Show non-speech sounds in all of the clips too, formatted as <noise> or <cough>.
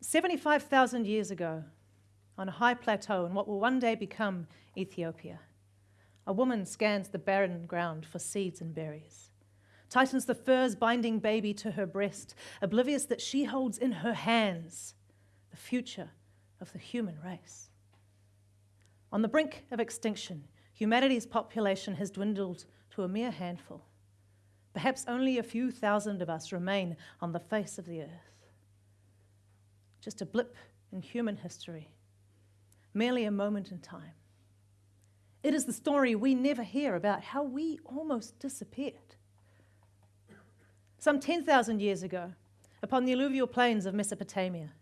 Seventy-five thousand years ago, on a high plateau in what will one day become Ethiopia, a woman scans the barren ground for seeds and berries, tightens the furs binding baby to her breast, oblivious that she holds in her hands the future of the human race. On the brink of extinction, humanity's population has dwindled to a mere handful. Perhaps only a few thousand of us remain on the face of the earth. Just a blip in human history, merely a moment in time. It is the story we never hear about how we almost disappeared. Some 10,000 years ago, upon the alluvial plains of Mesopotamia,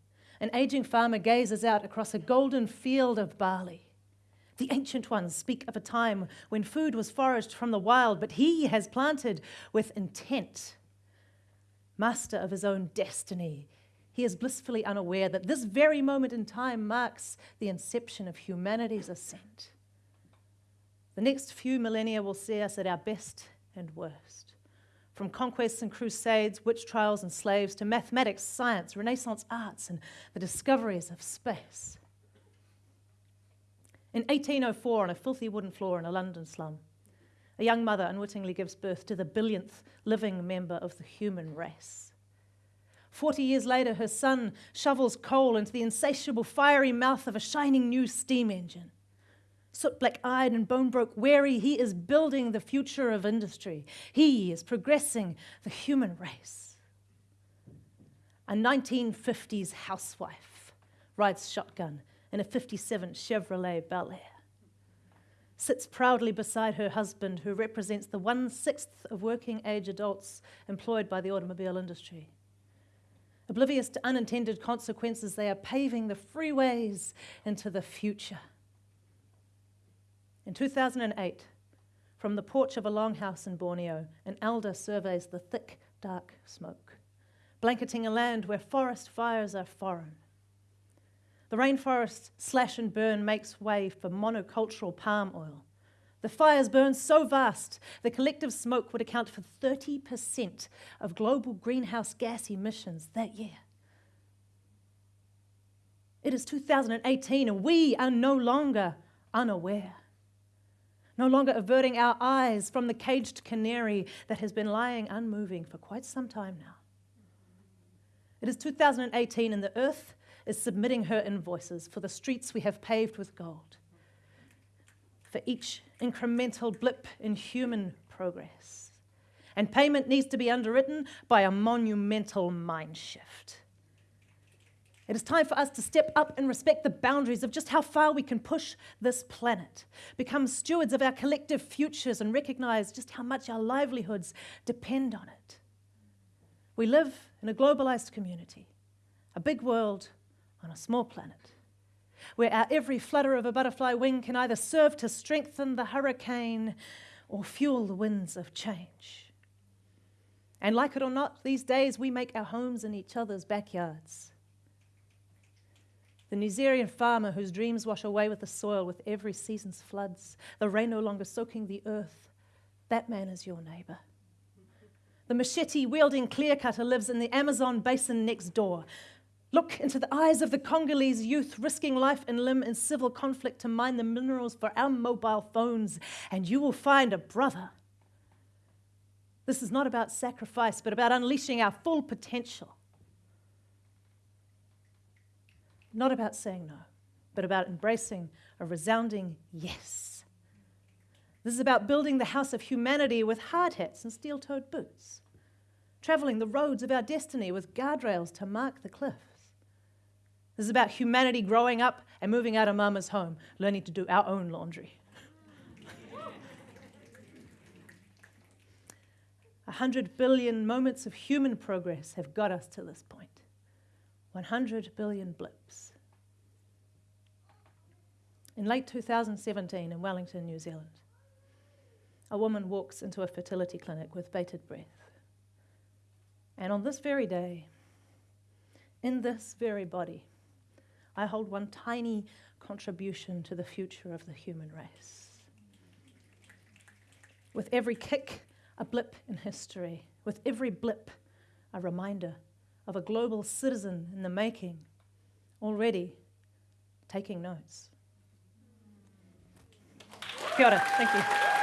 an aging farmer gazes out across a golden field of barley. The ancient ones speak of a time when food was foraged from the wild, but he has planted with intent. Master of his own destiny, he is blissfully unaware that this very moment in time marks the inception of humanity's ascent. The next few millennia will see us at our best and worst. From conquests and crusades, witch trials and slaves, to mathematics, science, Renaissance arts, and the discoveries of space. In 1804, on a filthy wooden floor in a London slum, a young mother unwittingly gives birth to the billionth living member of the human race. Forty years later, her son shovels coal into the insatiable, fiery mouth of a shining new steam engine soot black eyed and bone broke weary, he is building the future of industry. He is progressing the human race. A 1950s housewife rides shotgun in a 57 Chevrolet Bel Air, sits proudly beside her husband, who represents the one sixth of working age adults employed by the automobile industry. Oblivious to unintended consequences, they are paving the freeways into the future. In 2008, from the porch of a longhouse in Borneo, an elder surveys the thick, dark smoke, blanketing a land where forest fires are foreign. The rainforest slash and burn makes way for monocultural palm oil. The fires burn so vast, the collective smoke would account for 30% of global greenhouse gas emissions that year. It is 2018 and we are no longer unaware no longer averting our eyes from the caged canary that has been lying unmoving for quite some time now. It is 2018 and the earth is submitting her invoices for the streets we have paved with gold, for each incremental blip in human progress. And payment needs to be underwritten by a monumental mind shift. It is time for us to step up and respect the boundaries of just how far we can push this planet, become stewards of our collective futures, and recognize just how much our livelihoods depend on it. We live in a globalized community, a big world on a small planet, where our every flutter of a butterfly wing can either serve to strengthen the hurricane or fuel the winds of change. And like it or not, these days we make our homes in each other's backyards the New Nigerian farmer whose dreams wash away with the soil with every season's floods, the rain no longer soaking the earth, that man is your neighbor. The machete wielding clear cutter lives in the Amazon basin next door. Look into the eyes of the Congolese youth risking life and limb in civil conflict to mine the minerals for our mobile phones, and you will find a brother. This is not about sacrifice, but about unleashing our full potential. not about saying no, but about embracing a resounding yes. This is about building the house of humanity with hard hats and steel toed boots, traveling the roads of our destiny with guardrails to mark the cliffs. This is about humanity growing up and moving out of mama's home, learning to do our own laundry. <laughs> A hundred billion moments of human progress have got us to this point. 100 billion blips. In late 2017 in Wellington, New Zealand, a woman walks into a fertility clinic with bated breath. And on this very day, in this very body, I hold one tiny contribution to the future of the human race. With every kick, a blip in history. With every blip, a reminder of a global citizen in the making, already taking notes. Kia ora. Thank you.